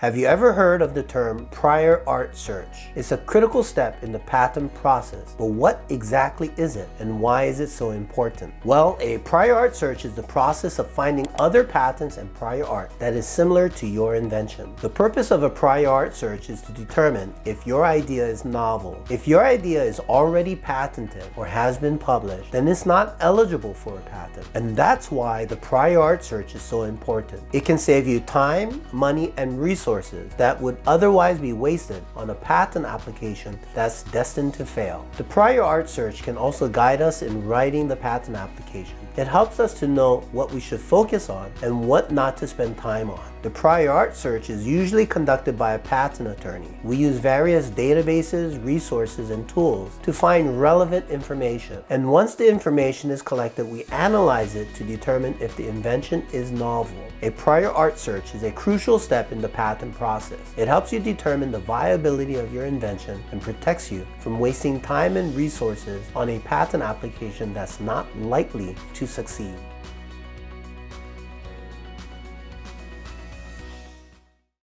Have you ever heard of the term prior art search? It's a critical step in the patent process, but what exactly is it and why is it so important? Well, a prior art search is the process of finding other patents and prior art that is similar to your invention. The purpose of a prior art search is to determine if your idea is novel. If your idea is already patented or has been published, then it's not eligible for a patent. And that's why the prior art search is so important. It can save you time, money, and resources resources that would otherwise be wasted on a patent application that's destined to fail. The prior art search can also guide us in writing the patent application. It helps us to know what we should focus on and what not to spend time on. The prior art search is usually conducted by a patent attorney. We use various databases, resources, and tools to find relevant information. And once the information is collected, we analyze it to determine if the invention is novel. A prior art search is a crucial step in the patent process. It helps you determine the viability of your invention and protects you from wasting time and resources on a patent application that's not likely to succeed.